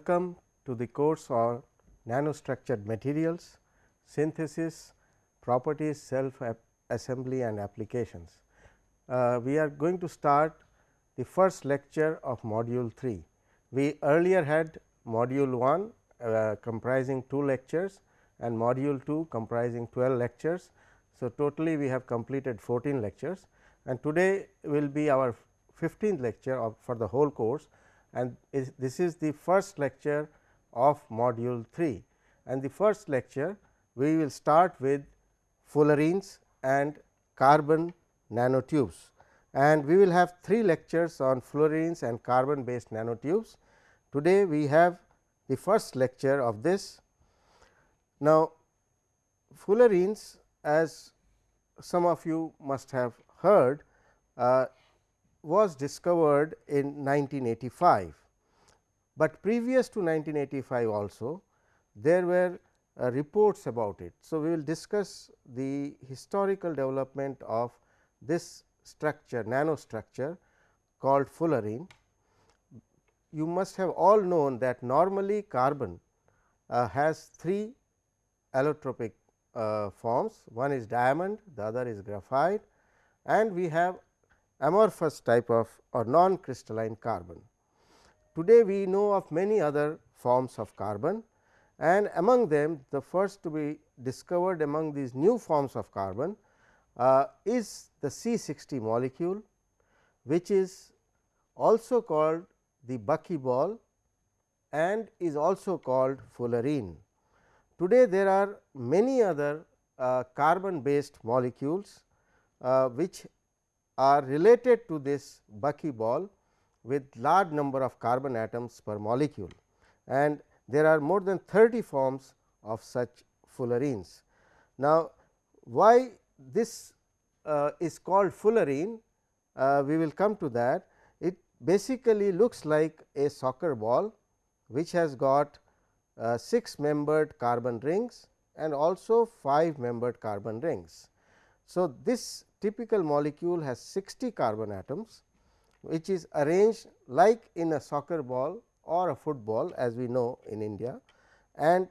welcome to the course on nanostructured materials, synthesis, properties, self assembly and applications. Uh, we are going to start the first lecture of module 3. We earlier had module 1 uh, comprising 2 lectures and module 2 comprising 12 lectures. So, totally we have completed 14 lectures and today will be our 15th lecture for the whole course and is, this is the first lecture of module 3 and the first lecture we will start with fullerenes and carbon nanotubes and we will have three lectures on fullerenes and carbon based nanotubes. Today, we have the first lecture of this. Now, fullerenes as some of you must have heard uh, was discovered in 1985, but previous to 1985 also there were uh, reports about it. So, we will discuss the historical development of this structure nanostructure called fullerene. You must have all known that normally carbon uh, has three allotropic uh, forms one is diamond, the other is graphite and we have amorphous type of or non crystalline carbon. Today, we know of many other forms of carbon and among them the first to be discovered among these new forms of carbon uh, is the C 60 molecule, which is also called the buckyball and is also called fullerene. Today, there are many other uh, carbon based molecules, uh, which are related to this buckyball with large number of carbon atoms per molecule and there are more than 30 forms of such fullerenes. Now, why this uh, is called fullerene, uh, we will come to that. It basically looks like a soccer ball, which has got uh, 6 membered carbon rings and also 5 membered carbon rings. So, this typical molecule has 60 carbon atoms, which is arranged like in a soccer ball or a football as we know in India. And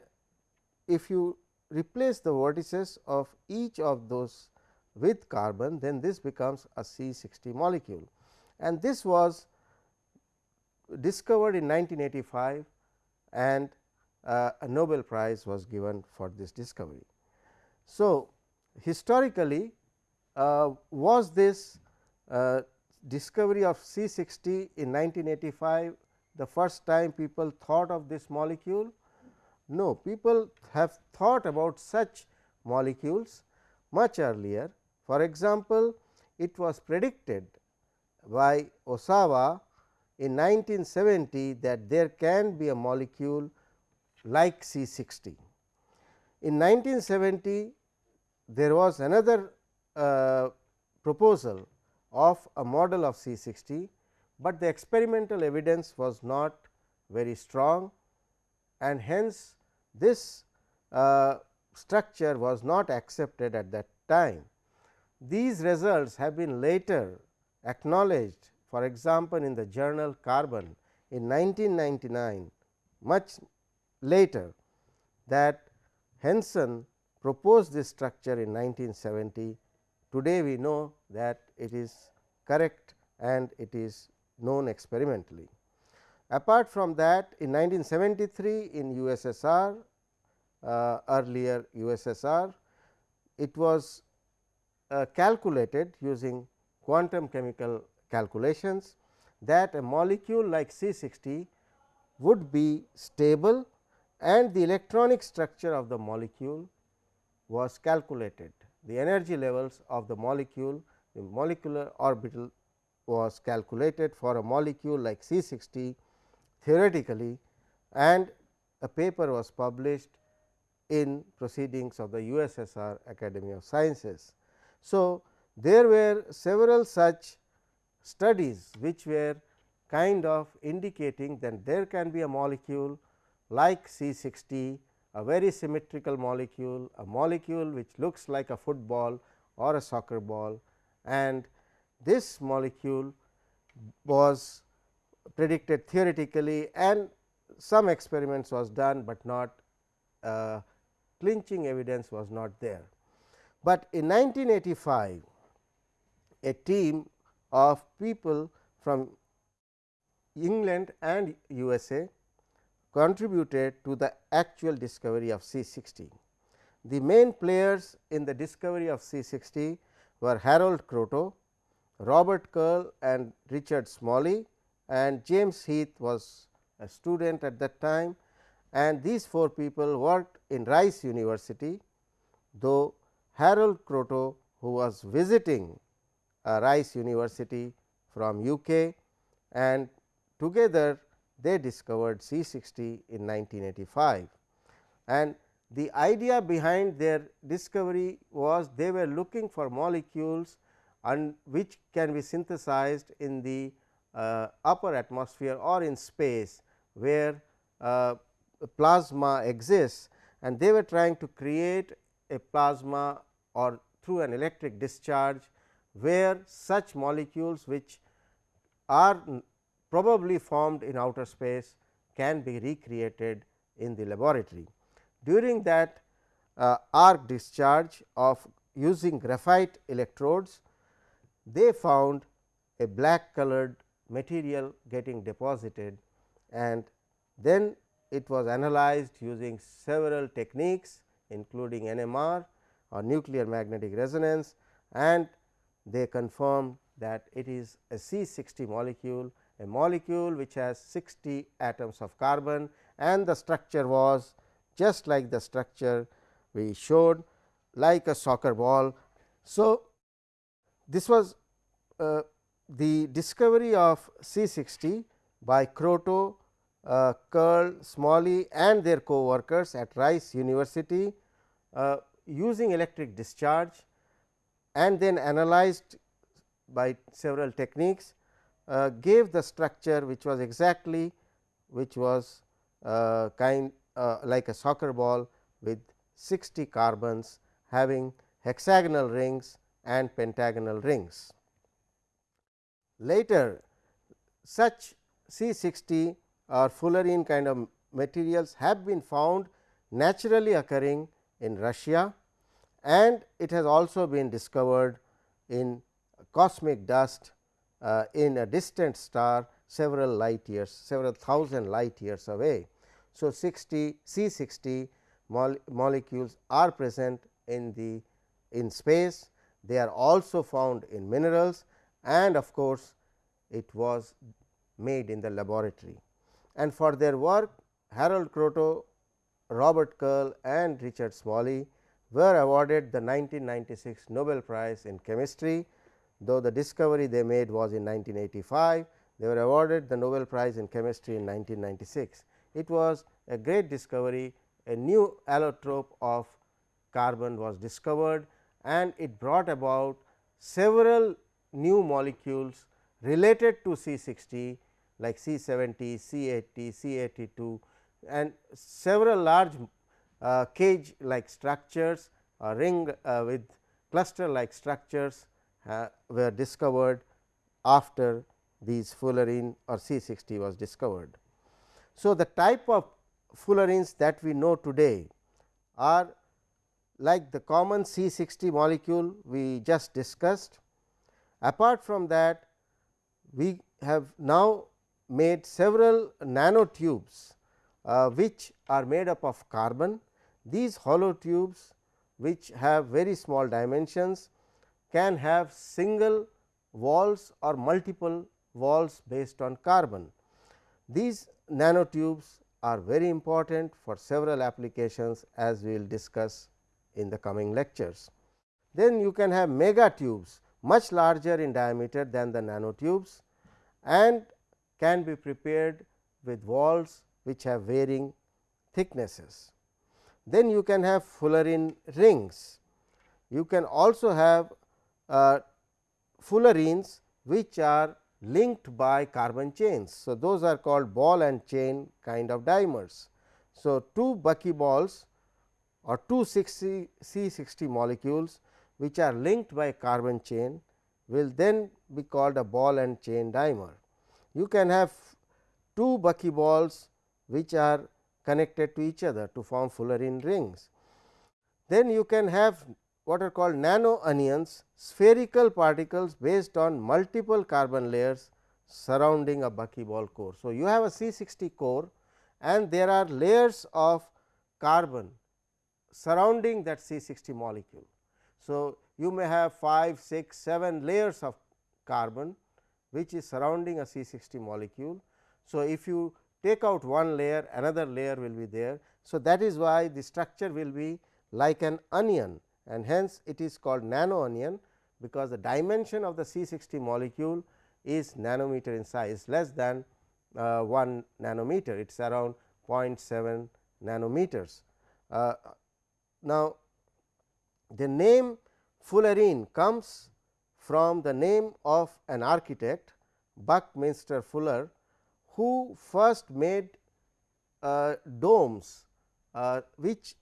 if you replace the vertices of each of those with carbon, then this becomes a C 60 molecule. And this was discovered in 1985 and uh, a Nobel prize was given for this discovery. So, historically was this uh, discovery of C 60 in 1985 the first time people thought of this molecule? No, people have thought about such molecules much earlier. For example, it was predicted by Osawa in 1970 that there can be a molecule like C 60. In 1970, there was another proposal of a model of C 60, but the experimental evidence was not very strong and hence this uh, structure was not accepted at that time. These results have been later acknowledged for example, in the journal Carbon in 1999 much later that Henson proposed this structure in 1970. Today, we know that it is correct and it is known experimentally. Apart from that in 1973 in USSR uh, earlier USSR it was uh, calculated using quantum chemical calculations that a molecule like C 60 would be stable and the electronic structure of the molecule was calculated. The energy levels of the molecule the molecular orbital was calculated for a molecule like C 60 theoretically and a paper was published in proceedings of the USSR Academy of Sciences. So, there were several such studies which were kind of indicating that there can be a molecule like C 60 a very symmetrical molecule, a molecule which looks like a football or a soccer ball and this molecule was predicted theoretically and some experiments was done, but not uh, clinching evidence was not there. But in 1985, a team of people from England and USA contributed to the actual discovery of C60. The main players in the discovery of C60 were Harold Kroto, Robert Curl and Richard Smalley and James Heath was a student at that time and these four people worked in Rice University, though Harold Kroto who was visiting uh, Rice University from UK and together they discovered C 60 in 1985. And the idea behind their discovery was they were looking for molecules and which can be synthesized in the uh, upper atmosphere or in space where uh, plasma exists and they were trying to create a plasma or through an electric discharge where such molecules which are probably formed in outer space can be recreated in the laboratory. During that uh, arc discharge of using graphite electrodes, they found a black colored material getting deposited and then it was analyzed using several techniques including NMR or nuclear magnetic resonance and they confirmed that it is a C 60 molecule, a molecule which has 60 atoms of carbon and the structure was just like the structure we showed like a soccer ball. So, this was uh, the discovery of C 60 by Kroto, uh, Curl, Smalley and their co-workers at Rice University uh, using electric discharge and then analyzed by several techniques uh, gave the structure which was exactly which was uh, kind uh, like a soccer ball with 60 carbons having hexagonal rings and pentagonal rings. Later such C 60 or fullerene kind of materials have been found naturally occurring in Russia and it has also been discovered in cosmic dust uh, in a distant star several light years several thousand light years away. So, 60 C 60 mole molecules are present in the in space they are also found in minerals and of course, it was made in the laboratory. And for their work Harold Kroto, Robert Curl and Richard Smalley were awarded the 1996 Nobel Prize in Chemistry, though the discovery they made was in 1985. They were awarded the Nobel Prize in Chemistry in 1996. It was a great discovery, a new allotrope of carbon was discovered and it brought about several new molecules related to C 60 like C 70, C 80, C 82 and several large uh, cage like structures or ring uh, with cluster like structures were discovered after these fullerene or C 60 was discovered. So, the type of fullerenes that we know today are like the common C 60 molecule we just discussed. Apart from that, we have now made several nanotubes, uh, which are made up of carbon. These hollow tubes which have very small dimensions can have single walls or multiple walls based on carbon. These nanotubes are very important for several applications as we will discuss in the coming lectures. Then you can have mega tubes much larger in diameter than the nanotubes and can be prepared with walls which have varying thicknesses. Then you can have fullerene rings. You can also have Uh, fullerenes which are linked by carbon chains. So, those are called ball and chain kind of dimers. So, two buckyballs or two 60 C 60 molecules which are linked by carbon chain will then be called a ball and chain dimer. You can have two buckyballs which are connected to each other to form fullerene rings. Then you can have what are called nano onions spherical particles based on multiple carbon layers surrounding a buckyball core. So, you have a C 60 core and there are layers of carbon surrounding that C 60 molecule. So, you may have 5, 6, 7 layers of carbon which is surrounding a C 60 molecule. So, if you take out one layer another layer will be there. So, that is why the structure will be like an onion and hence it is called nano onion because the dimension of the C 60 molecule is nanometer in size less than uh, 1 nanometer it is around 0.7 nanometers. Uh, now, the name fullerene comes from the name of an architect Buckminster Fuller who first made uh, domes uh, which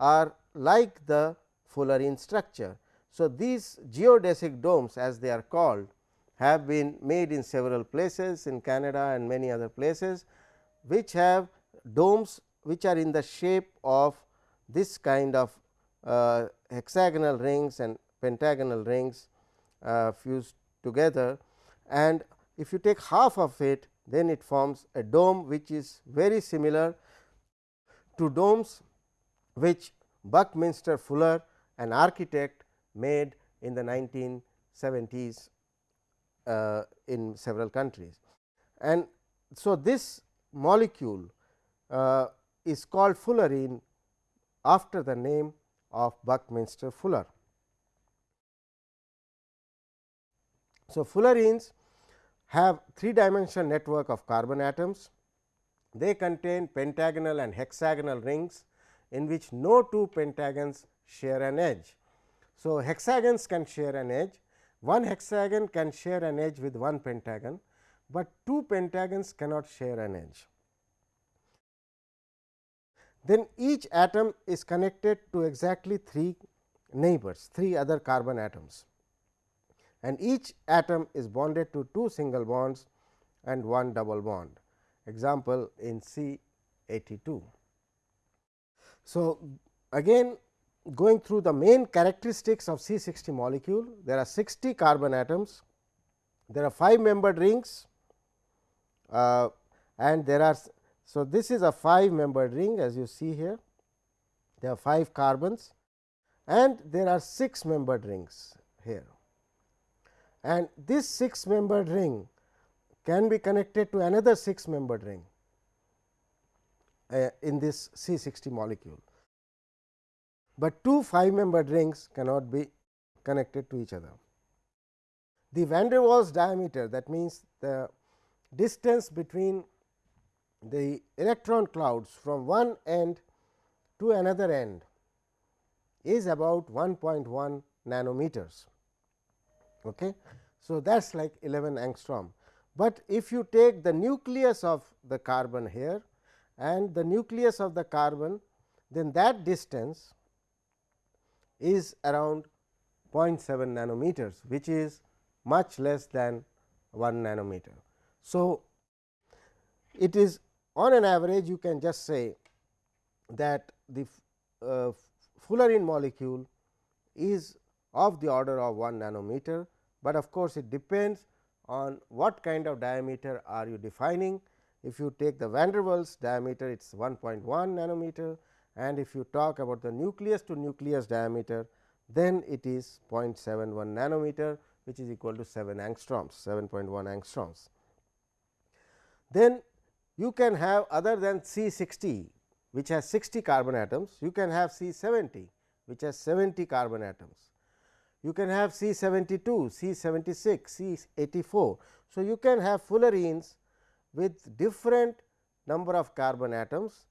are like the fullerene structure. So, these geodesic domes as they are called have been made in several places in Canada and many other places, which have domes which are in the shape of this kind of uh, hexagonal rings and pentagonal rings uh, fused together and if you take half of it then it forms a dome which is very similar to domes which Buckminster Fuller an architect made in the 1970s uh, in several countries. And so, this molecule uh, is called fullerene after the name of Buckminster Fuller. So, fullerenes have three dimensional network of carbon atoms. They contain pentagonal and hexagonal rings in which no two pentagons share an edge. So, hexagons can share an edge, one hexagon can share an edge with one pentagon, but two pentagons cannot share an edge. Then each atom is connected to exactly three neighbors, three other carbon atoms and each atom is bonded to two single bonds and one double bond example in C 82. So, again going through the main characteristics of C 60 molecule there are 60 carbon atoms there are 5 membered rings uh, and there are so this is a 5 membered ring as you see here. There are 5 carbons and there are 6 membered rings here. And this 6 membered ring can be connected to another 6 membered ring uh, in this C 60 molecule but two 5 membered rings cannot be connected to each other. The van der Waals diameter that means, the distance between the electron clouds from one end to another end is about 1.1 nanometers. Okay. So, that is like 11 angstrom, but if you take the nucleus of the carbon here and the nucleus of the carbon then that distance is around 0.7 nanometers which is much less than 1 nanometer. So, it is on an average you can just say that the uh, fullerene molecule is of the order of 1 nanometer, but of course, it depends on what kind of diameter are you defining. If you take the van der Waals diameter it is 1.1 nanometer and if you talk about the nucleus to nucleus diameter then it is 0.71 nanometer which is equal to 7 angstroms 7.1 angstroms. Then you can have other than C 60 which has 60 carbon atoms you can have C 70 which has 70 carbon atoms. You can have C 72, C 76, C 84. So, you can have fullerenes with different number of carbon atoms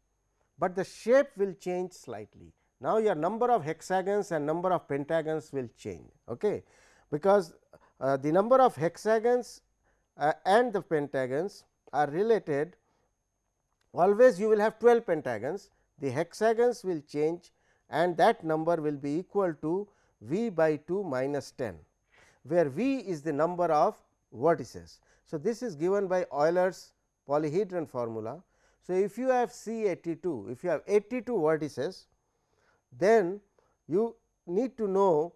but the shape will change slightly. Now, your number of hexagons and number of pentagons will change okay, because uh, the number of hexagons uh, and the pentagons are related always you will have 12 pentagons the hexagons will change and that number will be equal to v by 2 minus 10 where v is the number of vertices. So, this is given by Euler's polyhedron formula So, if you have C 82, if you have 82 vertices, then you need to know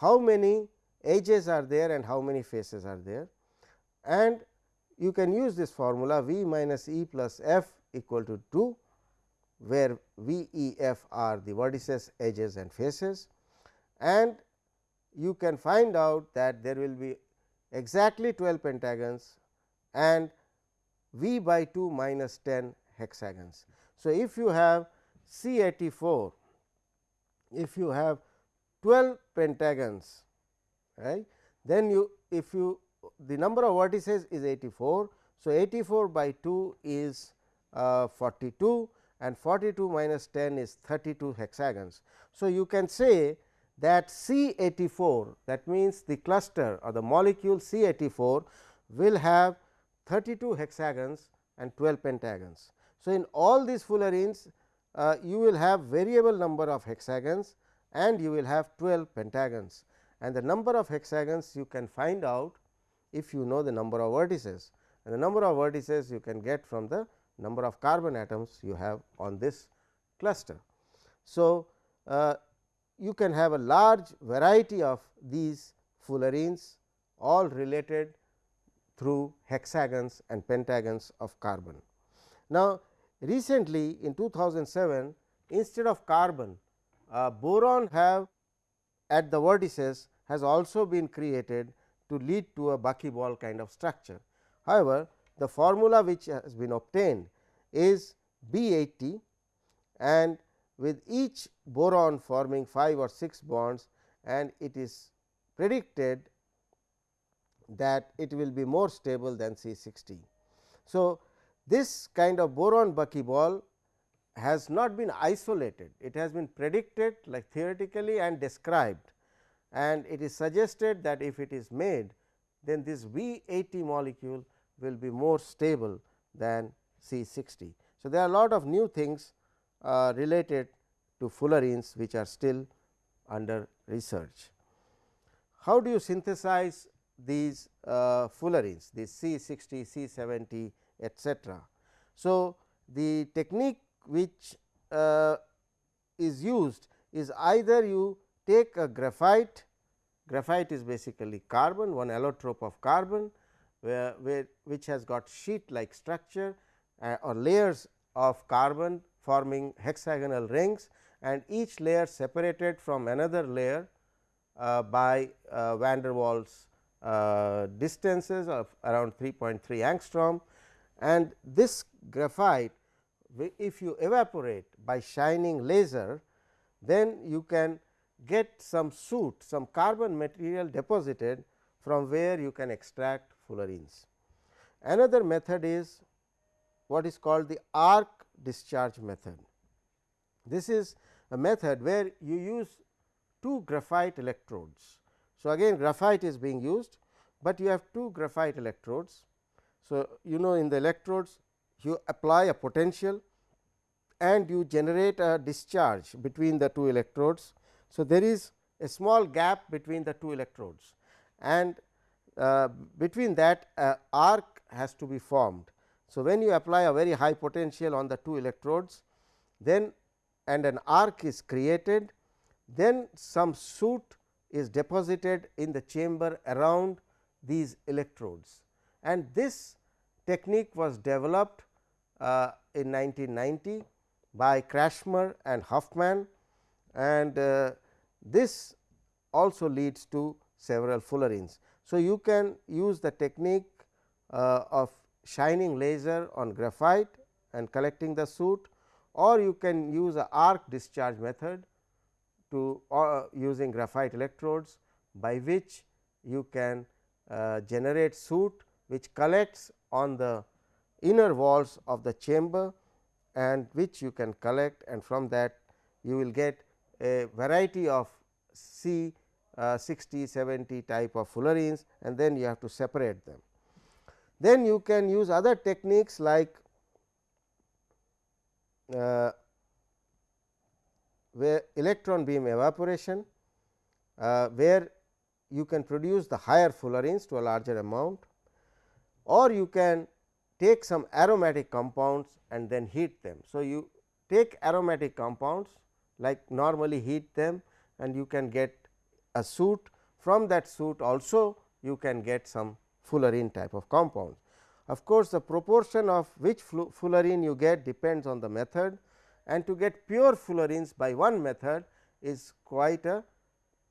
how many edges are there and how many faces are there. And you can use this formula V minus E plus f equal to 2 where V E f are the vertices edges and faces. And you can find out that there will be exactly 12 pentagons and V by 2 minus 10 hexagons. So, if you have C 84, if you have 12 pentagons right, then you if you the number of vertices is 84. So, 84 by 2 is uh, 42 and 42 minus 10 is 32 hexagons. So, you can say that C 84 that means the cluster or the molecule C 84 will have 32 hexagons and 12 pentagons. So, in all these fullerenes uh, you will have variable number of hexagons and you will have 12 pentagons and the number of hexagons you can find out if you know the number of vertices and the number of vertices you can get from the number of carbon atoms you have on this cluster. So, uh, you can have a large variety of these fullerenes all related through hexagons and pentagons of carbon. Now, recently in 2007 instead of carbon uh, boron have at the vertices has also been created to lead to a buckyball kind of structure. However, the formula which has been obtained is B 80 and with each boron forming 5 or 6 bonds and it is predicted that it will be more stable than C 60. So, this kind of boron buckyball has not been isolated, it has been predicted like theoretically and described and it is suggested that if it is made then this B 80 molecule will be more stable than C 60. So, there are a lot of new things uh, related to fullerenes which are still under research. How do you synthesize these uh, fullerenes, these C 60, C 70 etcetera. So, the technique which uh, is used is either you take a graphite, graphite is basically carbon, one allotrope of carbon, where, where which has got sheet like structure uh, or layers of carbon forming hexagonal rings and each layer separated from another layer uh, by uh, van der Waals uh, distances of around 3.3 angstrom and this graphite if you evaporate by shining laser then you can get some soot some carbon material deposited from where you can extract fullerenes. Another method is what is called the arc discharge method. This is a method where you use two graphite electrodes. So, again graphite is being used, but you have two graphite electrodes. So, you know in the electrodes you apply a potential and you generate a discharge between the two electrodes. So, there is a small gap between the two electrodes and uh, between that uh, arc has to be formed. So, when you apply a very high potential on the two electrodes then and an arc is created, then some soot is deposited in the chamber around these electrodes. And this technique was developed uh, in 1990 by Krätschmer and Huffman and uh, this also leads to several fullerenes. So, you can use the technique uh, of shining laser on graphite and collecting the soot or you can use a arc discharge method to uh, using graphite electrodes by which you can uh, generate soot which collects on the inner walls of the chamber and which you can collect and from that you will get a variety of C uh, 60, 70 type of fullerenes and then you have to separate them. Then you can use other techniques like uh, where electron beam evaporation, uh, where you can produce the higher fullerenes to a larger amount or you can take some aromatic compounds and then heat them. So, you take aromatic compounds like normally heat them and you can get a soot from that soot also you can get some fullerene type of compounds. Of course, the proportion of which fullerene you get depends on the method and to get pure fullerenes by one method is quite a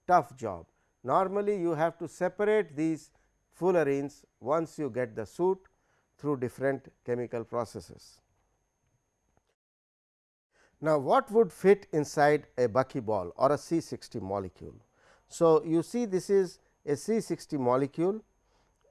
tough job. Normally, you have to separate these fullerenes once you get the soot through different chemical processes. Now, what would fit inside a buckyball or a C 60 molecule? So, you see this is a C 60 molecule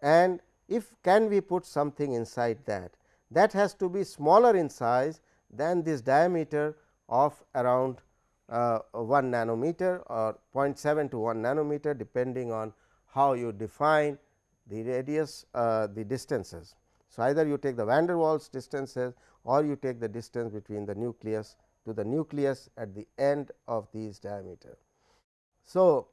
and if can we put something inside that that has to be smaller in size than this diameter of around uh, 1 nanometer or 0.7 to 1 nanometer depending on how you define the radius uh, the distances. So, either you take the van der Waals distances or you take the distance between the nucleus to the nucleus at the end of these diameter. So,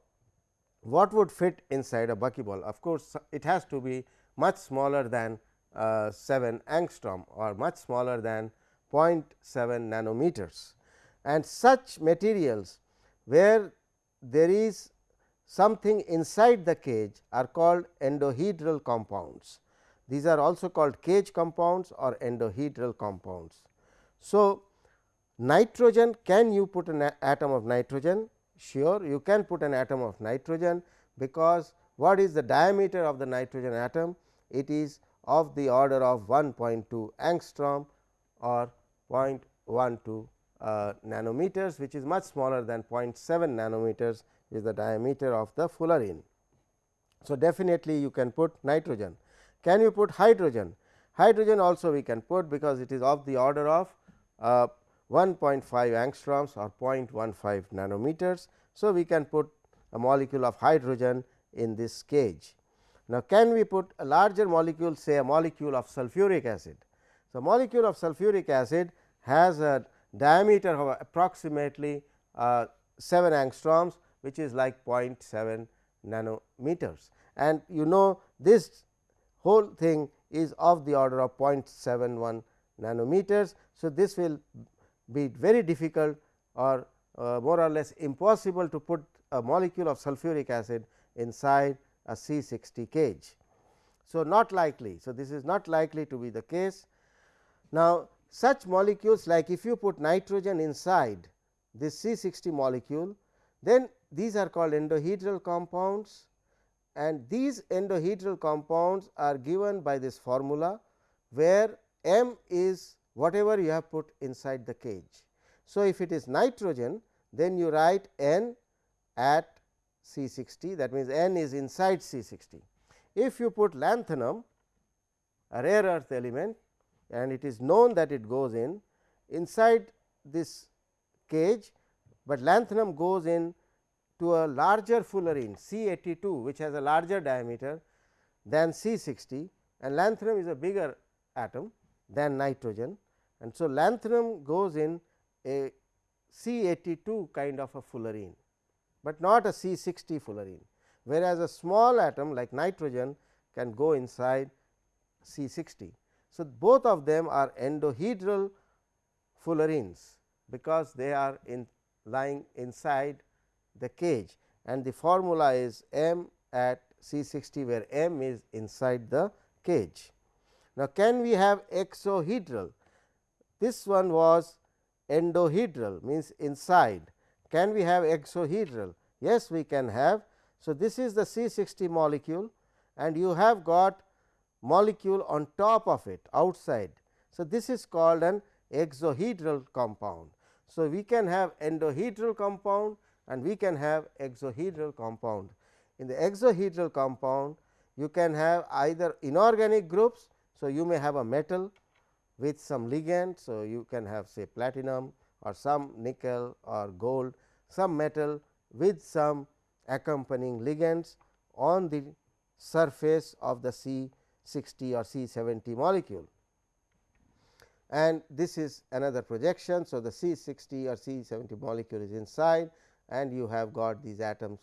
what would fit inside a buckyball? Of course, it has to be much smaller than uh, 7 angstrom or much smaller than 0.7 nanometers and such materials where there is something inside the cage are called endohedral compounds. These are also called cage compounds or endohedral compounds. So, nitrogen can you put an atom of nitrogen? Sure, you can put an atom of nitrogen, because what is the diameter of the nitrogen atom? It is of the order of 1.2 angstrom or 0.12 uh, nanometers, which is much smaller than 0.7 nanometers is the diameter of the fullerene. So, definitely you can put nitrogen. Can you put hydrogen? Hydrogen also we can put because it is of the order of uh, 1.5 angstroms or 0.15 nanometers. So, we can put a molecule of hydrogen in this cage. Now, can we put a larger molecule say a molecule of sulfuric acid? So, molecule of sulfuric acid has a diameter of approximately uh, 7 angstroms which is like 0.7 nanometers and you know this whole thing is of the order of 0.71 nanometers. So, this will be very difficult or uh, more or less impossible to put a molecule of sulfuric acid inside a C 60 cage. So, not likely. So, this is not likely to be the case. Now, such molecules like if you put nitrogen inside this C 60 molecule, then these are called endohedral compounds and these endohedral compounds are given by this formula, where M is whatever you have put inside the cage. So, if it is nitrogen then you write N at C 60 that means, N is inside C 60. If you put lanthanum a rare earth element and it is known that it goes in inside this cage, but lanthanum goes in to a larger fullerene C 82 which has a larger diameter than C 60 and lanthanum is a bigger atom than nitrogen. And so, lanthanum goes in a C 82 kind of a fullerene, but not a C 60 fullerene, whereas a small atom like nitrogen can go inside C 60. So, both of them are endohedral fullerenes, because they are in lying inside the cage and the formula is M at C 60 where M is inside the cage. Now, can we have exohedral? This one was endohedral means inside. Can we have exohedral? Yes, we can have. So, this is the C 60 molecule and you have got molecule on top of it outside. So, this is called an exohedral compound. So, we can have endohedral compound and we can have exohedral compound. In the exohedral compound you can have either inorganic groups. So, you may have a metal with some ligand. So, you can have say platinum or some nickel or gold some metal with some accompanying ligands on the surface of the C 60 or C 70 molecule. And this is another projection. So, the C 60 or C 70 molecule is inside and you have got these atoms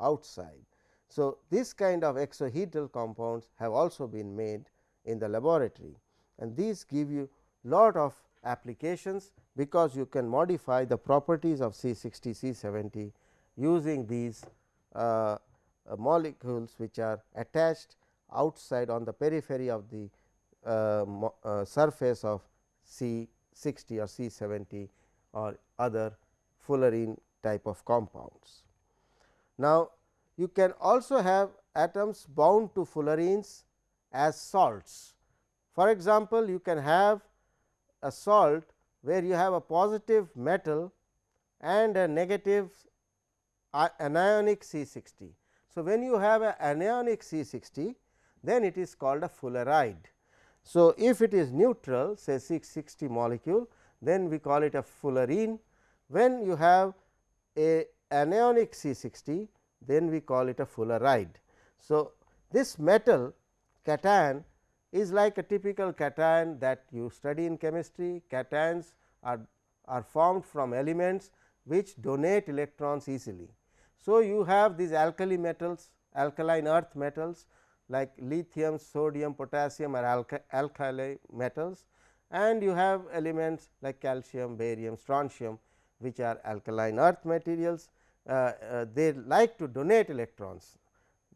outside. So, this kind of exohedral compounds have also been made in the laboratory and these give you lot of applications because you can modify the properties of C 60 C 70 using these uh, uh, molecules which are attached outside on the periphery of the uh, uh surface of C 60 or C 70 or other fullerene type of compounds. Now, you can also have atoms bound to fullerenes as salts. For example, you can have a salt where you have a positive metal and a negative anionic C 60. So, when you have an anionic C 60 then it is called a fulleride. So, if it is neutral say C 60 molecule then we call it a fullerene. When you have a anionic C 60 then we call it a fulleride. So, this metal cation is like a typical cation that you study in chemistry. Cations are, are formed from elements which donate electrons easily. So, you have these alkali metals, alkaline earth metals like lithium, sodium, potassium are alka alkali metals and you have elements like calcium, barium, strontium which are alkaline earth materials. Uh, uh, they like to donate electrons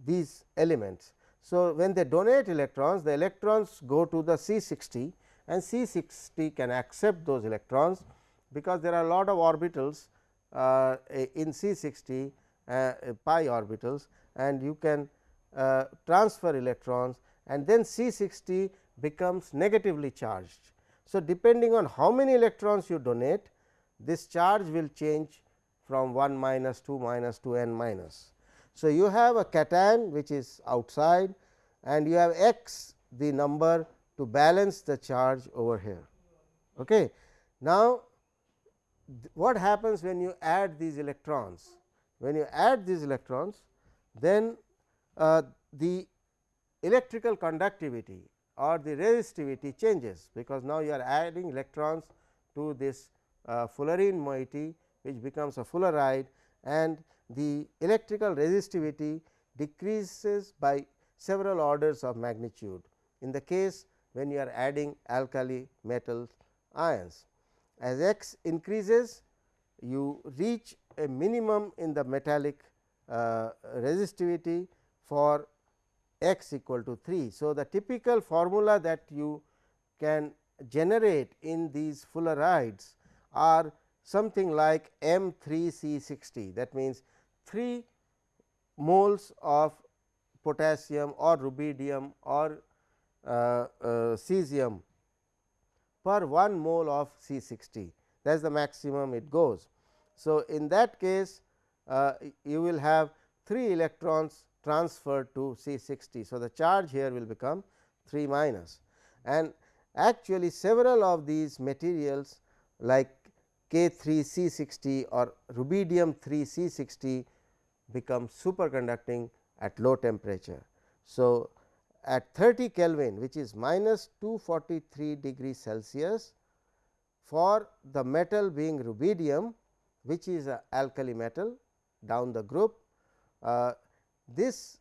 these elements. So, when they donate electrons the electrons go to the C 60 and C 60 can accept those electrons because there are a lot of orbitals uh, in C 60 uh, pi orbitals and you can uh, transfer electrons and then C 60 becomes negatively charged. So, depending on how many electrons you donate this charge will change from 1 minus 2 2 n minus. So, you have a cation which is outside and you have x the number to balance the charge over here. Okay. Now, what happens when you add these electrons? When you add these electrons, then uh, the electrical conductivity or the resistivity changes, because now you are adding electrons to this uh, fullerene moiety which becomes a fulleride and the electrical resistivity decreases by several orders of magnitude in the case when you are adding alkali metal ions. As x increases you reach a minimum in the metallic uh, resistivity for x equal to 3. So, the typical formula that you can generate in these fullerides are something like M 3 C 60 that means 3 moles of potassium or rubidium or uh, uh, cesium per 1 mole of C 60 that is the maximum it goes. So, in that case uh, you will have 3 electrons transferred to C 60. So, the charge here will become 3 minus and actually several of these materials like K 3 C 60 or rubidium 3 C 60 becomes superconducting at low temperature. So, at 30 Kelvin which is minus 243 degree Celsius for the metal being rubidium which is a alkali metal down the group. Uh, this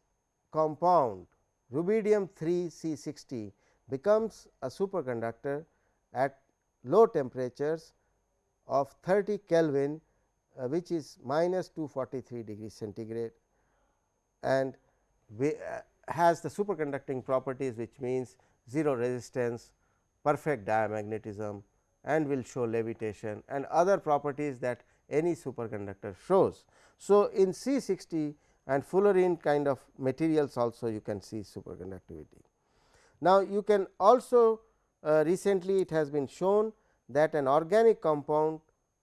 compound rubidium 3 C 60 becomes a superconductor at low temperatures of 30 Kelvin uh, which is minus 243 degree centigrade and we, uh, has the superconducting properties which means 0 resistance, perfect diamagnetism and will show levitation and other properties that any superconductor shows. So, in C 60 and fullerene kind of materials also you can see superconductivity. Now, you can also uh, recently it has been shown that an organic compound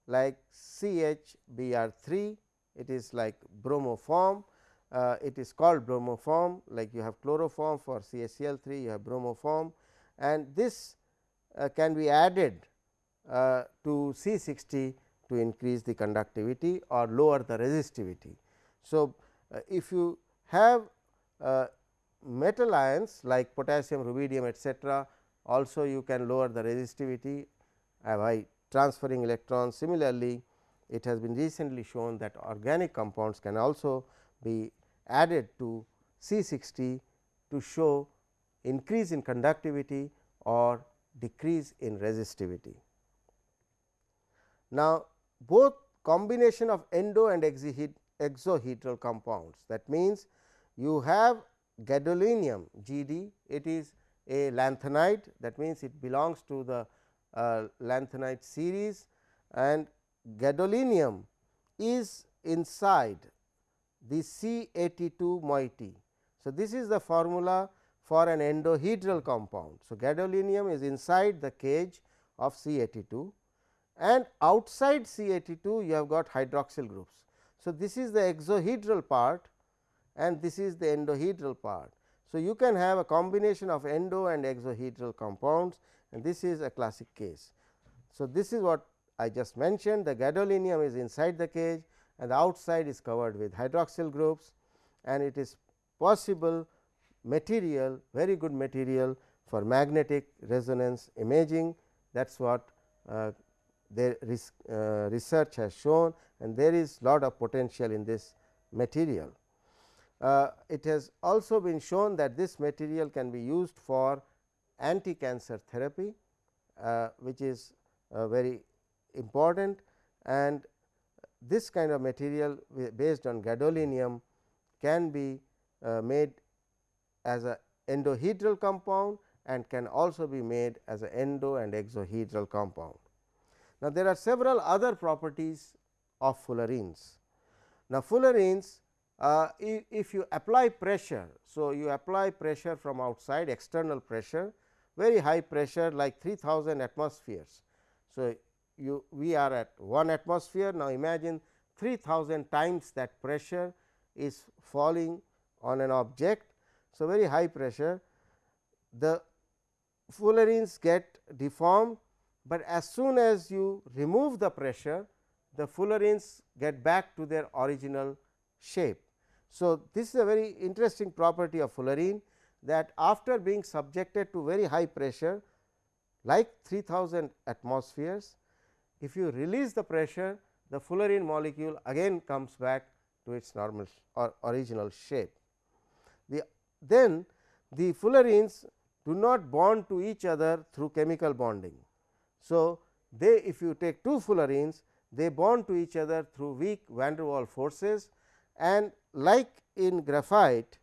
like CHBr3 it is like bromoform uh, it is called bromoform like you have chloroform for CHCl3 you have bromoform and this uh, can be added uh, to C60 to increase the conductivity or lower the resistivity. So, uh, if you have uh, metal ions like potassium, rubidium etcetera also you can lower the resistivity by transferring electrons. Similarly, it has been recently shown that organic compounds can also be added to C 60 to show increase in conductivity or decrease in resistivity. Now, both combination of endo and exohedral compounds that means, you have gadolinium GD it is a lanthanide that means, it belongs to the Uh, lanthanide series and gadolinium is inside the C 82 moiety. So, this is the formula for an endohedral compound. So, gadolinium is inside the cage of C 82 and outside C 82 you have got hydroxyl groups. So, this is the exohedral part and this is the endohedral part. So, you can have a combination of endo and exohedral compounds and this is a classic case. So, this is what I just mentioned the gadolinium is inside the cage and the outside is covered with hydroxyl groups and it is possible material very good material for magnetic resonance imaging that is what uh, their uh, research has shown and there is a lot of potential in this material. Uh, it has also been shown that this material can be used for anti-cancer therapy, uh, which is uh, very important and this kind of material based on gadolinium can be uh, made as a endohedral compound and can also be made as an endo and exohedral compound. Now, there are several other properties of fullerenes. Now, fullerenes uh, if you apply pressure. So, you apply pressure from outside external pressure very high pressure like 3000 atmospheres. So, you we are at 1 atmosphere now imagine 3000 times that pressure is falling on an object. So, very high pressure the fullerenes get deformed, but as soon as you remove the pressure the fullerenes get back to their original shape. So, this is a very interesting property of fullerene that after being subjected to very high pressure like 3000 atmospheres, if you release the pressure the fullerene molecule again comes back to its normal or original shape. The, then the fullerenes do not bond to each other through chemical bonding. So, they if you take two fullerenes they bond to each other through weak van der Waals forces and like in graphite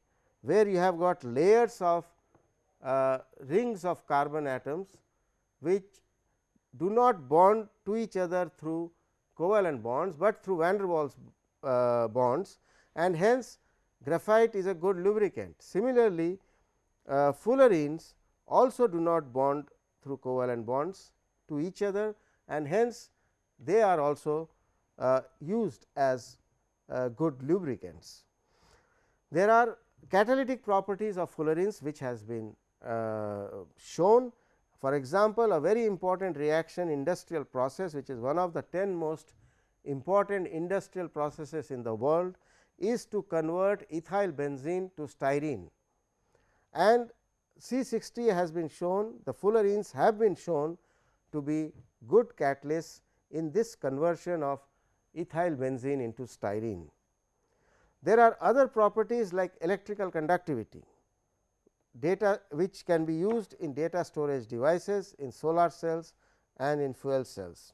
where you have got layers of uh, rings of carbon atoms which do not bond to each other through covalent bonds, but through van der Waals uh, bonds and hence graphite is a good lubricant. Similarly, uh, fullerenes also do not bond through covalent bonds to each other and hence they are also uh, used as uh, good lubricants. There are catalytic properties of fullerenes which has been uh, shown. For example, a very important reaction industrial process which is one of the 10 most important industrial processes in the world is to convert ethyl benzene to styrene and C 60 has been shown the fullerenes have been shown to be good catalysts in this conversion of ethyl benzene into styrene. There are other properties like electrical conductivity, data which can be used in data storage devices in solar cells and in fuel cells.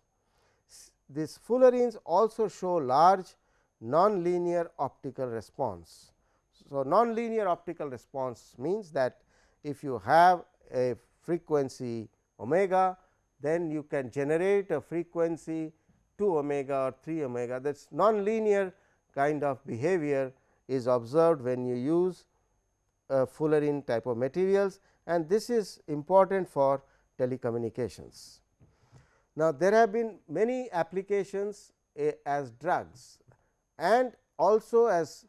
These fullerenes also show large nonlinear optical response. So, nonlinear optical response means that if you have a frequency omega, then you can generate a frequency 2 omega or 3 omega that is nonlinear kind of behavior is observed when you use uh, fullerene type of materials and this is important for telecommunications. Now, there have been many applications uh, as drugs and also as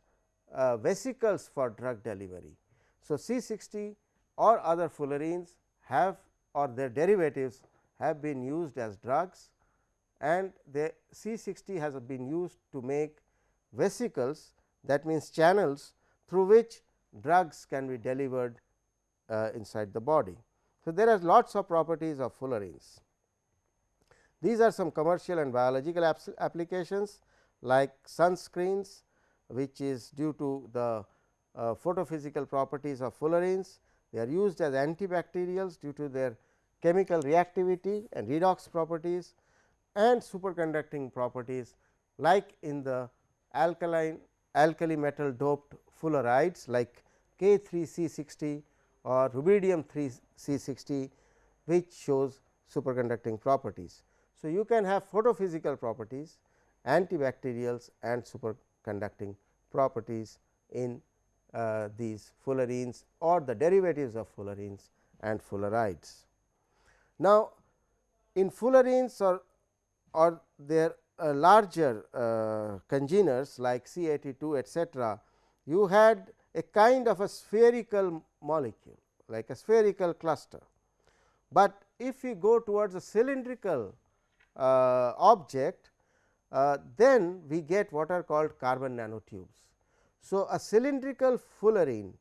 uh, vesicles for drug delivery. So, C 60 or other fullerenes have or their derivatives have been used as drugs and the C 60 has been used to make vesicles that means channels through which drugs can be delivered uh, inside the body. So, there are lots of properties of fullerenes. These are some commercial and biological applications like sunscreens which is due to the uh, photophysical properties of fullerenes. They are used as antibacterials due to their chemical reactivity and redox properties and superconducting properties like in the alkaline alkali metal doped fullerenes like K 3 C 60 or rubidium 3 C 60 which shows superconducting properties. So, you can have photophysical properties antibacterials and superconducting properties in uh, these fullerenes or the derivatives of fullerenes and fullerides. Now, in fullerenes or, or their larger uh, congeners like C 82 etcetera, you had a kind of a spherical molecule like a spherical cluster. But if we go towards a cylindrical uh, object, uh, then we get what are called carbon nanotubes. So, a cylindrical fullerene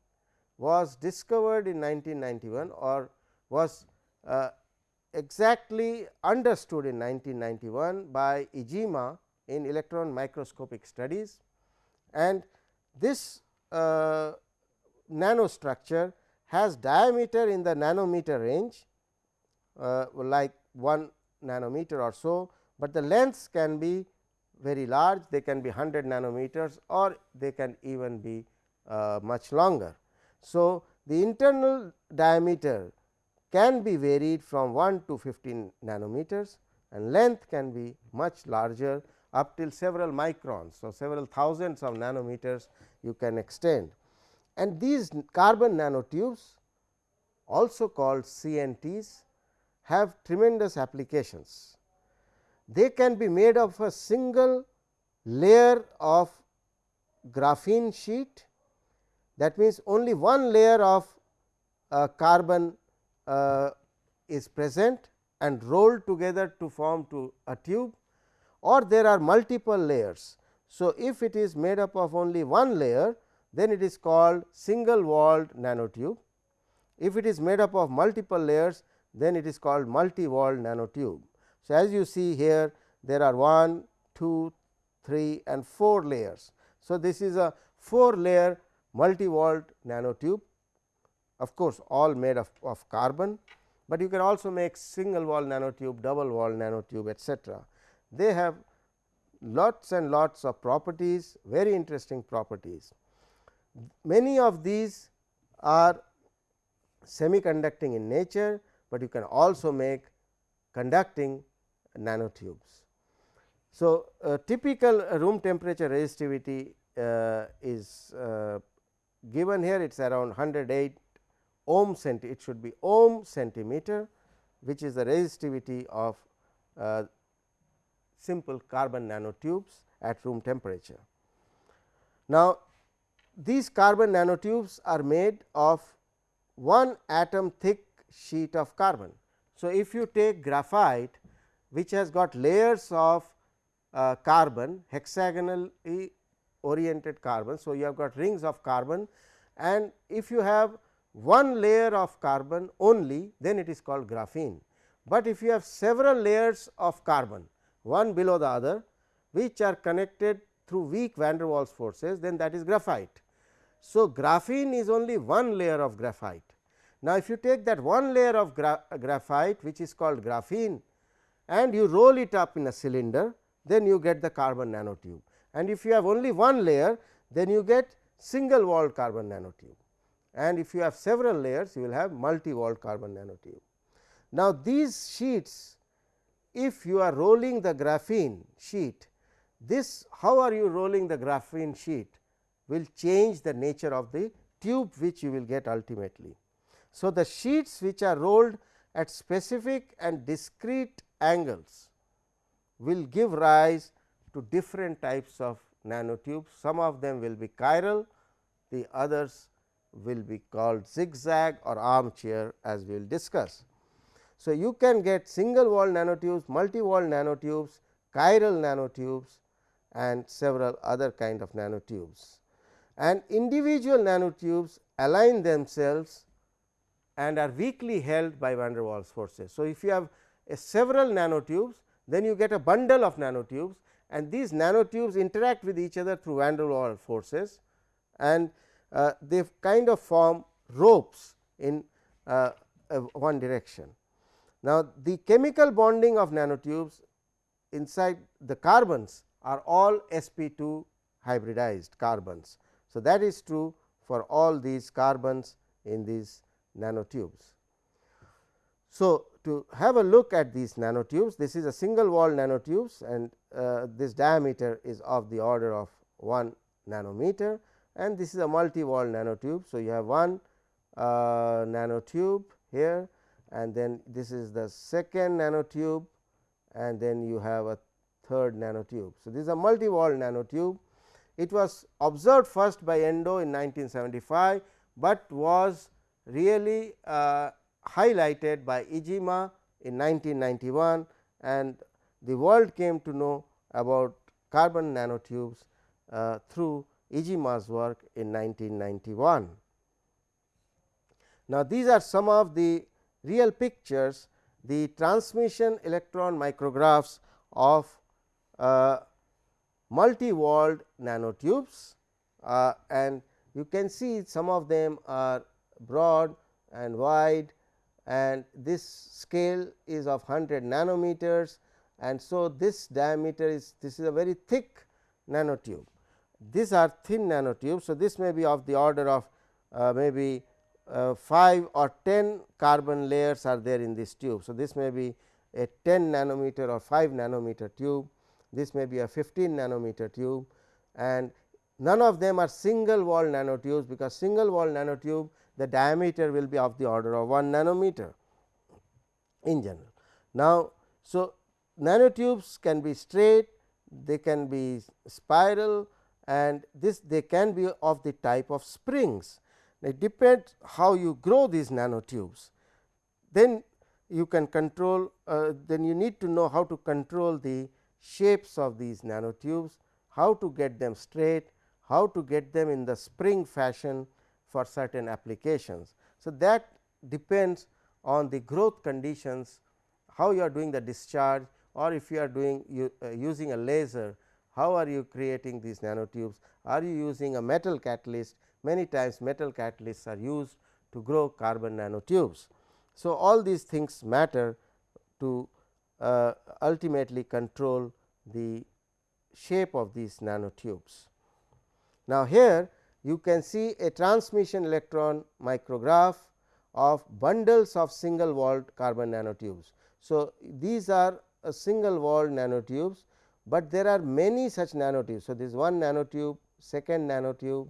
was discovered in 1991 or was uh, exactly understood in 1991 by Iijima in electron microscopic studies and this uh, nanostructure has diameter in the nanometer range uh, like 1 nanometer or so, but the lengths can be very large they can be 100 nanometers or they can even be uh, much longer. So, the internal diameter can be varied from 1 to 15 nanometers and length can be much larger up till several microns. So, several thousands of nanometers you can extend and these carbon nanotubes also called CNTs have tremendous applications. They can be made of a single layer of graphene sheet that means only one layer of uh, carbon uh, is present and rolled together to form to a tube or there are multiple layers. So, if it is made up of only one layer then it is called single walled nanotube. If it is made up of multiple layers then it is called multi walled nanotube. So, as you see here there are 1, 2, 3 and 4 layers. So, this is a 4 layer multi walled nanotube of course, all made of, of carbon, but you can also make single wall nanotube, double wall nanotube etcetera. They have lots and lots of properties, very interesting properties. Many of these are semiconducting in nature, but you can also make conducting nanotubes. So, uh, typical room temperature resistivity uh, is uh, given here it is around 108 ohm centi it should be ohm centimeter which is the resistivity of uh, simple carbon nanotubes at room temperature. Now, these carbon nanotubes are made of one atom thick sheet of carbon. So, if you take graphite which has got layers of uh, carbon hexagonally oriented carbon. So, you have got rings of carbon and if you have one layer of carbon only then it is called graphene. But if you have several layers of carbon one below the other which are connected through weak van der Waals forces then that is graphite. So, graphene is only one layer of graphite. Now, if you take that one layer of gra graphite which is called graphene and you roll it up in a cylinder then you get the carbon nanotube and if you have only one layer then you get single walled carbon nanotube and if you have several layers you will have multi walled carbon nanotube. Now, these sheets if you are rolling the graphene sheet this how are you rolling the graphene sheet will change the nature of the tube which you will get ultimately. So, the sheets which are rolled at specific and discrete angles will give rise to different types of nanotubes. Some of them will be chiral, the others will be called zigzag or armchair as we will discuss. So, you can get single wall nanotubes, multi wall nanotubes, chiral nanotubes and several other kind of nanotubes. And individual nanotubes align themselves and are weakly held by van der Waals forces. So, if you have several nanotubes, then you get a bundle of nanotubes and these nanotubes interact with each other through van der Waals forces and uh, they kind of form ropes in uh, uh, one direction. Now, the chemical bonding of nanotubes inside the carbons are all sp 2 hybridized carbons. So, that is true for all these carbons in these nanotubes. So, to have a look at these nanotubes, this is a single wall nanotubes and uh, this diameter is of the order of 1 nanometer and this is a multi wall nanotube. So, you have one uh, nanotube here and then this is the second nanotube and then you have a third nanotube. So, this is a multi wall nanotube. It was observed first by Endo in 1975, but was really uh, highlighted by Iijima in 1991 and the world came to know about carbon nanotubes uh, through Iijima's work in 1991. Now, these are some of the real pictures the transmission electron micrographs of uh, multi-walled nanotubes uh, and you can see some of them are broad and wide and this scale is of 100 nanometers and so this diameter is this is a very thick nanotube. These are thin nanotubes. So, this may be of the order of uh, maybe uh, 5 or 10 carbon layers are there in this tube. So, this may be a 10 nanometer or 5 nanometer tube, this may be a 15 nanometer tube and none of them are single wall nanotubes, because single wall nanotube the diameter will be of the order of 1 nanometer in general. Now, so nanotubes can be straight, they can be spiral and this they can be of the type of springs. It depends how you grow these nanotubes. Then you can control, uh, then you need to know how to control the shapes of these nanotubes, how to get them straight, how to get them in the spring fashion for certain applications. So, that depends on the growth conditions, how you are doing the discharge or if you are doing you, uh, using a laser, how are you creating these nanotubes, are you using a metal catalyst, many times metal catalysts are used to grow carbon nanotubes. So, all these things matter to uh, ultimately control the shape of these nanotubes. Now, here you can see a transmission electron micrograph of bundles of single walled carbon nanotubes. So, these are a single walled nanotubes, but there are many such nanotubes. So, this is one nanotube, second nanotube,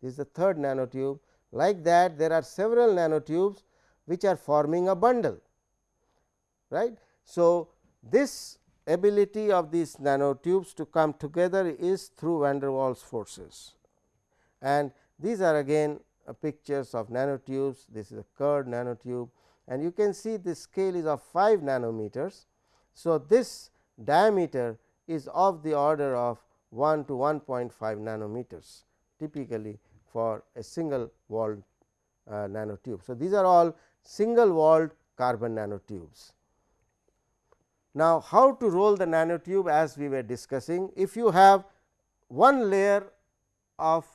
this is the third nanotube like that there are several nanotubes which are forming a bundle. right. So, this ability of these nanotubes to come together is through van der Waals forces and these are again uh, pictures of nanotubes. This is a curved nanotube and you can see the scale is of 5 nanometers. So, this diameter is of the order of 1 to 1.5 nanometers typically for a single walled uh, nanotube. So, these are all single walled carbon nanotubes. Now, how to roll the nanotube as we were discussing if you have one layer of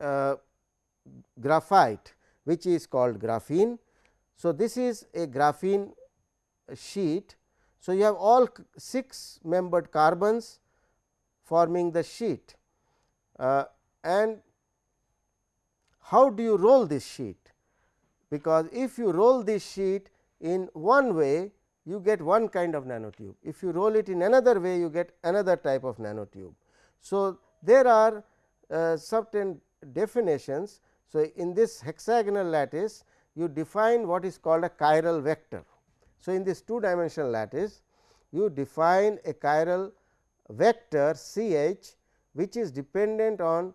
uh, graphite which is called graphene. So, this is a graphene sheet. So, you have all 6 membered carbons forming the sheet uh, and how do you roll this sheet? Because if you roll this sheet in one way you get one kind of nanotube, if you roll it in another way you get another type of nanotube. So, there are uh, certain definitions. So, in this hexagonal lattice you define what is called a chiral vector. So, in this two dimensional lattice you define a chiral vector C h which is dependent on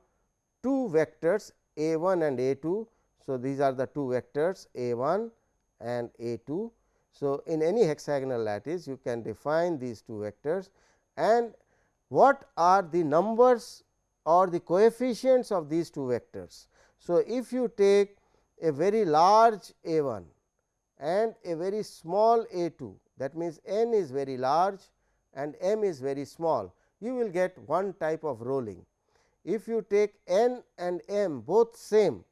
two vectors a 1 and a 2. So, these are the two vectors a 1 and a 2. So, in any hexagonal lattice you can define these two vectors and what are the numbers or the coefficients of these two vectors. So, if you take a very large a 1 and a very small a 2 that means, n is very large and m is very small you will get one type of rolling. If you take n and m both same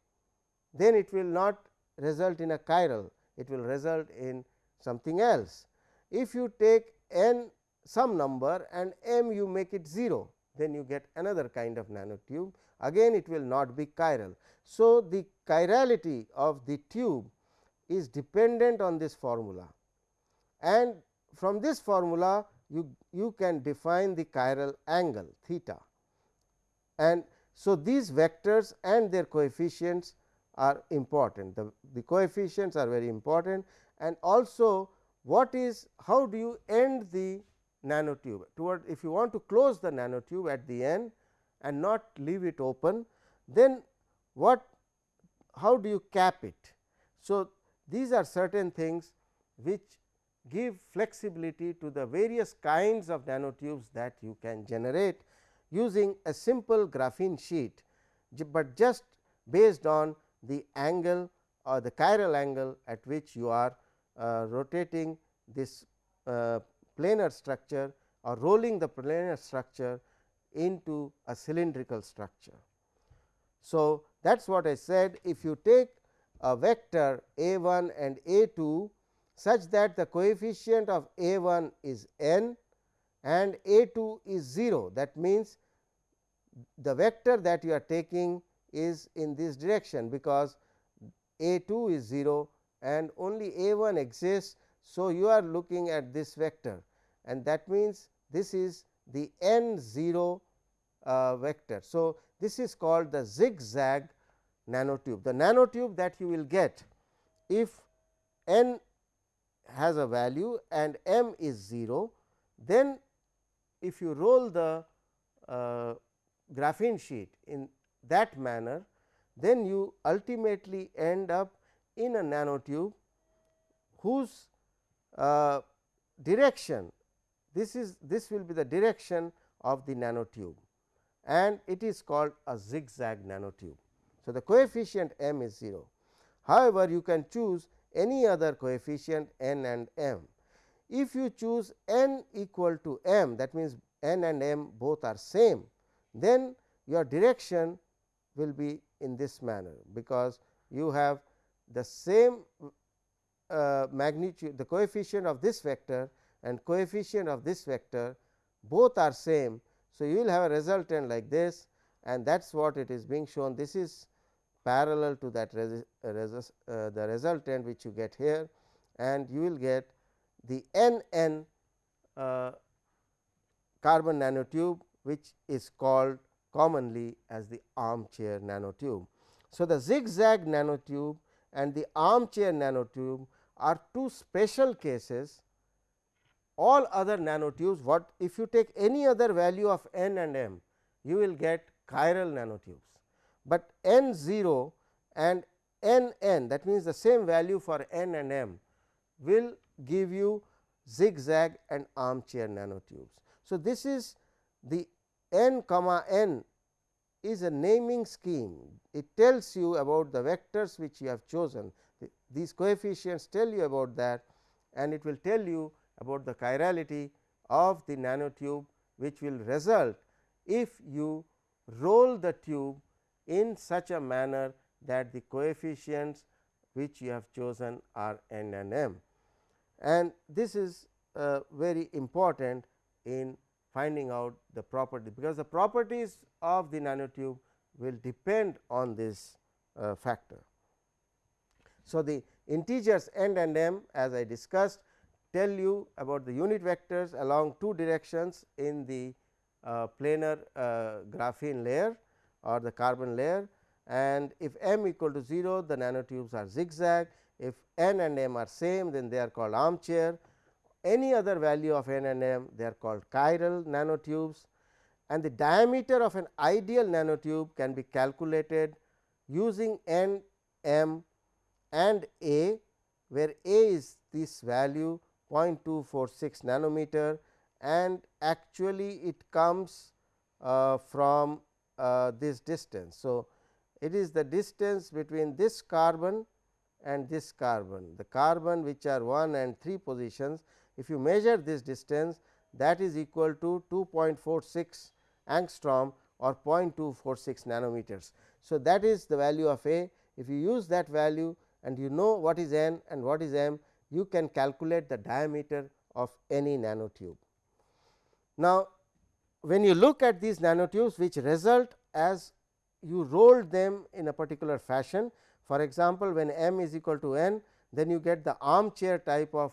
then it will not result in a chiral it will result in something else. If you take n some number and m you make it 0, then you get another kind of nanotube again it will not be chiral. So, the chirality of the tube is dependent on this formula and from this formula you, you can define the chiral angle theta. And so, these vectors and their coefficients are important, the, the coefficients are very important and also what is how do you end the nanotube toward if you want to close the nanotube at the end and not leave it open then what how do you cap it. So, these are certain things which give flexibility to the various kinds of nanotubes that you can generate using a simple graphene sheet, but just based on the angle or the chiral angle at which you are uh, rotating this uh, planar structure or rolling the planar structure into a cylindrical structure. So, that is what I said if you take a vector a 1 and a 2 such that the coefficient of a 1 is n and a 2 is 0 that means the vector that you are taking is in this direction because a 2 is 0 and only a 1 exists. So, you are looking at this vector and that means this is the n 0 uh, vector. So, this is called the zigzag nanotube. The nanotube that you will get if n has a value and m is 0, then if you roll the uh, graphene sheet in that manner, then you ultimately end up in a nanotube whose uh, direction this is this will be the direction of the nanotube and it is called a zigzag nanotube. So, the coefficient m is 0. However, you can choose any other coefficient n and m. If you choose n equal to m that means, n and m both are same then your direction will be in this manner, because you have the same uh, magnitude the coefficient of this vector and coefficient of this vector both are same. So, you will have a resultant like this and that is what it is being shown this is parallel to that uh, uh, the resultant which you get here and you will get the n n uh, carbon nanotube which is called commonly as the armchair nanotube. So, the zigzag nanotube and the armchair nanotube are two special cases all other nanotubes what if you take any other value of n and m you will get chiral nanotubes, but n 0 and n n that means the same value for n and m will give you zigzag and armchair nanotubes. So, this is the n comma n is a naming scheme. It tells you about the vectors which you have chosen. These coefficients tell you about that and it will tell you about the chirality of the nanotube which will result if you roll the tube in such a manner that the coefficients which you have chosen are n and m. And this is uh, very important in finding out the property, because the properties of the nanotube will depend on this uh, factor. So, the integers n and m as I discussed tell you about the unit vectors along two directions in the uh, planar uh, graphene layer or the carbon layer and if m equal to 0 the nanotubes are zigzag. If n and m are same then they are called armchair. Any other value of n and m they are called chiral nanotubes. And the diameter of an ideal nanotube can be calculated using n m and a where a is this value 0.246 nanometer. And actually it comes uh, from uh, this distance. So, it is the distance between this carbon and this carbon, the carbon which are 1 and 3 positions. If you measure this distance that is equal to 2.46 angstrom or 0.246 nanometers. So, that is the value of A. If you use that value and you know what is n and what is m, you can calculate the diameter of any nanotube. Now, when you look at these nanotubes which result as you roll them in a particular fashion. For example, when m is equal to n then you get the armchair type of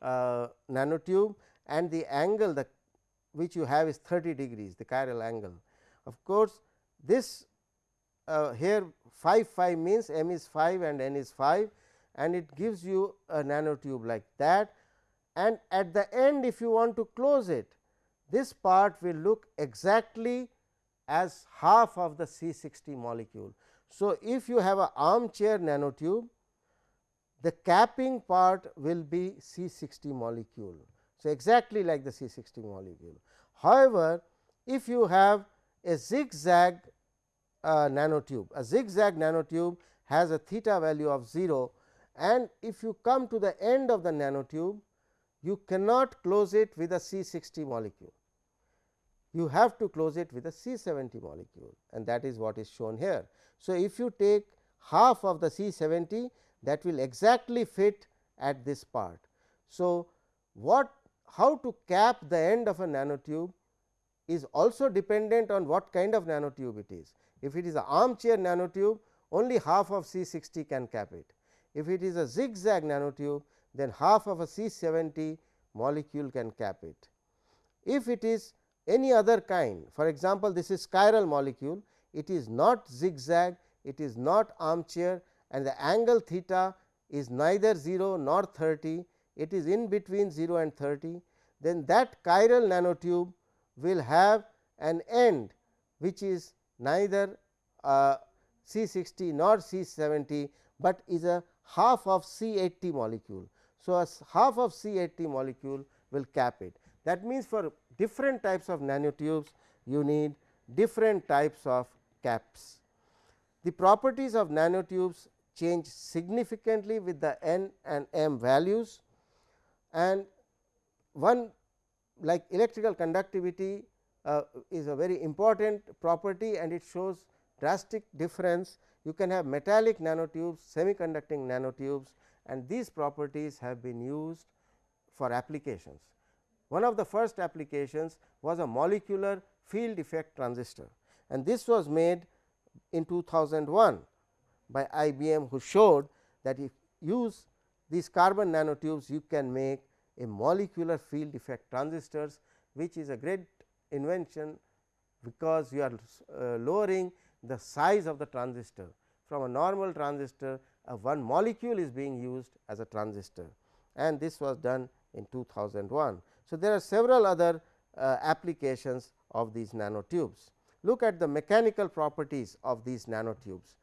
uh, nanotube and the angle the which you have is 30 degrees the chiral angle. Of course, this uh, here 5 5 means m is 5 and n is 5 and it gives you a nanotube like that and at the end if you want to close it this part will look exactly as half of the C 60 molecule. So, if you have a armchair nanotube the capping part will be C 60 molecule. So, exactly like the C 60 molecule. However, if you have a zigzag uh, nanotube, a zigzag nanotube has a theta value of 0 and if you come to the end of the nanotube, you cannot close it with a C 60 molecule. You have to close it with a C 70 molecule and that is what is shown here. So, if you take half of the C 70 that will exactly fit at this part. So, what how to cap the end of a nanotube is also dependent on what kind of nanotube it is. If it is an armchair nanotube only half of C 60 can cap it. If it is a zigzag nanotube then half of a C 70 molecule can cap it. If it is any other kind for example, this is chiral molecule it is not zigzag it is not armchair and the angle theta is neither 0 nor 30 it is in between 0 and 30 then that chiral nanotube will have an end which is neither uh, C 60 nor C 70, but is a half of C 80 molecule. So, a half of C 80 molecule will cap it. That means, for different types of nanotubes you need different types of caps. The properties of nanotubes change significantly with the n and m values and one like electrical conductivity uh, is a very important property and it shows drastic difference. You can have metallic nanotubes, semiconducting nanotubes and these properties have been used for applications. One of the first applications was a molecular field effect transistor and this was made in 2001 by IBM who showed that if you use these carbon nanotubes you can make a molecular field effect transistors which is a great invention because you are uh, lowering the size of the transistor. From a normal transistor uh, one molecule is being used as a transistor and this was done in 2001. So, there are several other uh, applications of these nanotubes. Look at the mechanical properties of these nanotubes.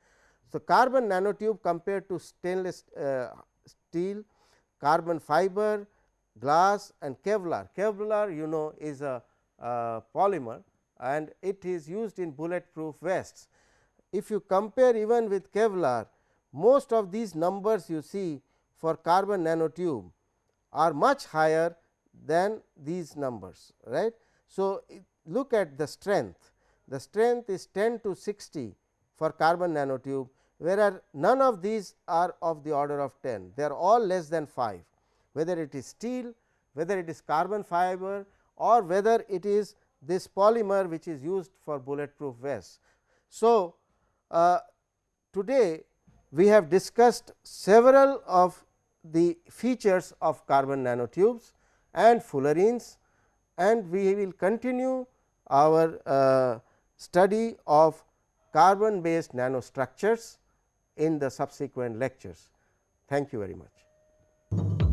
So, carbon nanotube compared to stainless uh, steel, carbon fiber, glass and Kevlar. Kevlar you know is a, a polymer and it is used in bulletproof vests. If you compare even with Kevlar, most of these numbers you see for carbon nanotube are much higher than these numbers right. So, look at the strength, the strength is 10 to 60 for carbon nanotube, whereas none of these are of the order of 10, they are all less than 5 whether it is steel, whether it is carbon fiber or whether it is this polymer which is used for bulletproof vests. So, uh, today we have discussed several of the features of carbon nanotubes and fullerenes and we will continue our uh, study of carbon based nanostructures in the subsequent lectures. Thank you very much.